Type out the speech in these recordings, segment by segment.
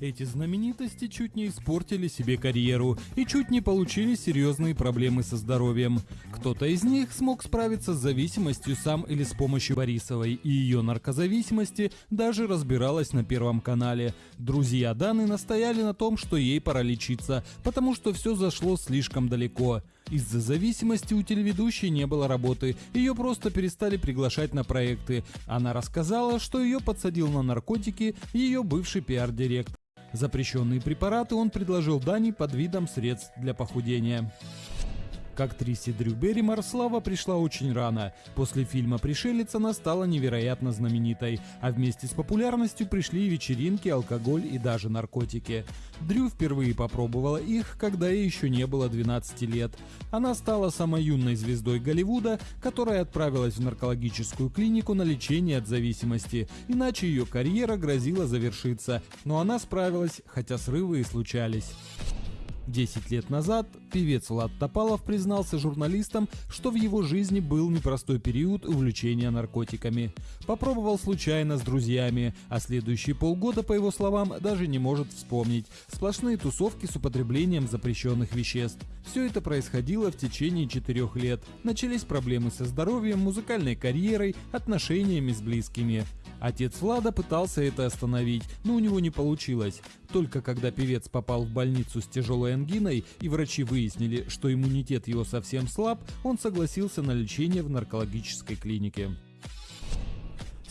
Эти знаменитости чуть не испортили себе карьеру и чуть не получили серьезные проблемы со здоровьем. Кто-то из них смог справиться с зависимостью сам или с помощью Борисовой, и ее наркозависимости даже разбиралась на Первом канале. Друзья Даны настояли на том, что ей пора лечиться, потому что все зашло слишком далеко. Из-за зависимости у телеведущей не было работы, ее просто перестали приглашать на проекты. Она рассказала, что ее подсадил на наркотики ее бывший пиар-директор. Запрещенные препараты он предложил Дани под видом средств для похудения. К актрисе Дрю Берримор слава пришла очень рано. После фильма «Пришелец» она стала невероятно знаменитой, а вместе с популярностью пришли вечеринки, алкоголь и даже наркотики. Дрю впервые попробовала их, когда ей еще не было 12 лет. Она стала самой юной звездой Голливуда, которая отправилась в наркологическую клинику на лечение от зависимости, иначе ее карьера грозила завершиться, но она справилась, хотя срывы и случались. Десять лет назад певец Влад Топалов признался журналистам, что в его жизни был непростой период увлечения наркотиками. Попробовал случайно с друзьями, а следующие полгода, по его словам, даже не может вспомнить. Сплошные тусовки с употреблением запрещенных веществ. Все это происходило в течение четырех лет. Начались проблемы со здоровьем, музыкальной карьерой, отношениями с близкими. Отец Влада пытался это остановить, но у него не получилось. Только когда певец попал в больницу с тяжелой ангиной и врачи выяснили, что иммунитет его совсем слаб, он согласился на лечение в наркологической клинике.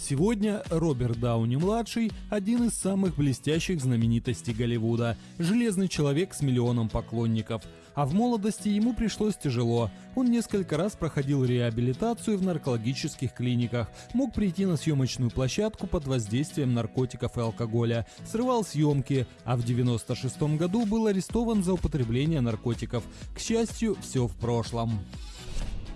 Сегодня Роберт Дауни-младший – один из самых блестящих знаменитостей Голливуда, железный человек с миллионом поклонников. А в молодости ему пришлось тяжело. Он несколько раз проходил реабилитацию в наркологических клиниках, мог прийти на съемочную площадку под воздействием наркотиков и алкоголя, срывал съемки, а в 96 году был арестован за употребление наркотиков. К счастью, все в прошлом.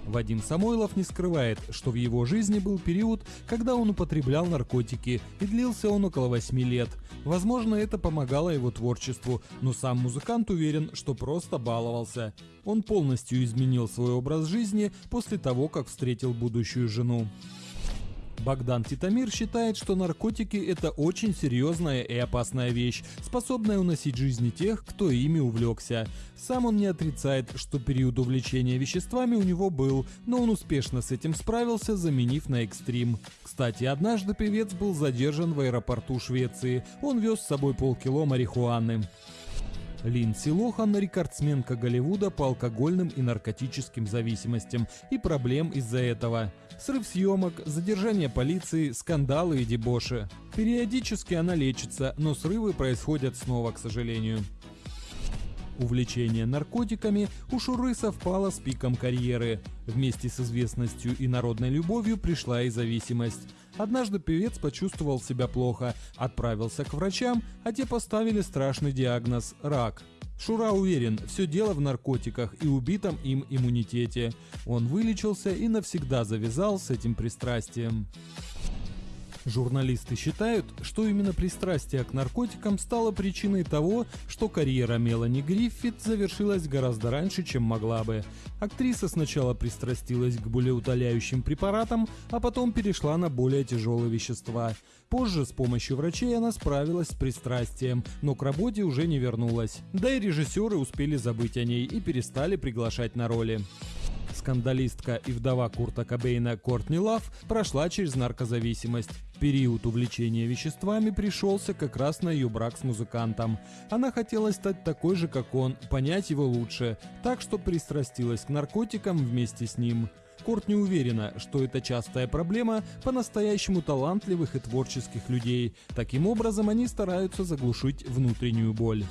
Вадим Самойлов не скрывает, что в его жизни был период, когда он употреблял наркотики, и длился он около 8 лет. Возможно, это помогало его творчеству, но сам музыкант уверен, что просто баловался. Он полностью изменил свой образ жизни после того, как встретил будущую жену. Богдан Титамир считает, что наркотики – это очень серьезная и опасная вещь, способная уносить жизни тех, кто ими увлекся. Сам он не отрицает, что период увлечения веществами у него был, но он успешно с этим справился, заменив на экстрим. Кстати, однажды певец был задержан в аэропорту Швеции. Он вез с собой полкило марихуаны. Линдси Лохан – рекордсменка Голливуда по алкогольным и наркотическим зависимостям и проблем из-за этого. Срыв съемок, задержание полиции, скандалы и дебоши. Периодически она лечится, но срывы происходят снова, к сожалению. Увлечение наркотиками у Шуры совпало с пиком карьеры. Вместе с известностью и народной любовью пришла и зависимость. Однажды певец почувствовал себя плохо, отправился к врачам, а те поставили страшный диагноз – рак. Шура уверен, все дело в наркотиках и убитом им иммунитете. Он вылечился и навсегда завязал с этим пристрастием. Журналисты считают, что именно пристрастие к наркотикам стало причиной того, что карьера Мелани Гриффит завершилась гораздо раньше, чем могла бы. Актриса сначала пристрастилась к болеутоляющим препаратам, а потом перешла на более тяжелые вещества. Позже с помощью врачей она справилась с пристрастием, но к работе уже не вернулась. Да и режиссеры успели забыть о ней и перестали приглашать на роли. Скандалистка и вдова Курта Кобейна Кортни Лав прошла через наркозависимость. Период увлечения веществами пришелся как раз на ее брак с музыкантом. Она хотела стать такой же, как он, понять его лучше, так что пристрастилась к наркотикам вместе с ним. Корт не уверена, что это частая проблема по-настоящему талантливых и творческих людей. Таким образом, они стараются заглушить внутреннюю боль.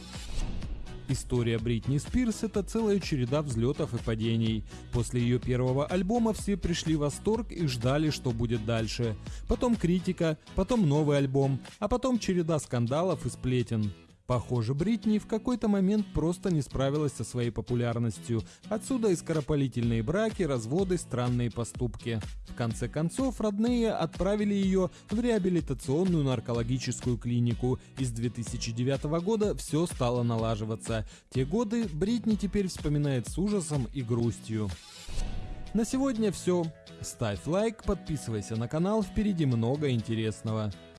История Бритни Спирс – это целая череда взлетов и падений. После ее первого альбома все пришли в восторг и ждали, что будет дальше. Потом критика, потом новый альбом, а потом череда скандалов и сплетен. Похоже, Бритни в какой-то момент просто не справилась со своей популярностью. Отсюда и скоропалительные браки, разводы, странные поступки. В конце концов, родные отправили ее в реабилитационную наркологическую клинику. И с 2009 года все стало налаживаться. Те годы Бритни теперь вспоминает с ужасом и грустью. На сегодня все. Ставь лайк, подписывайся на канал, впереди много интересного.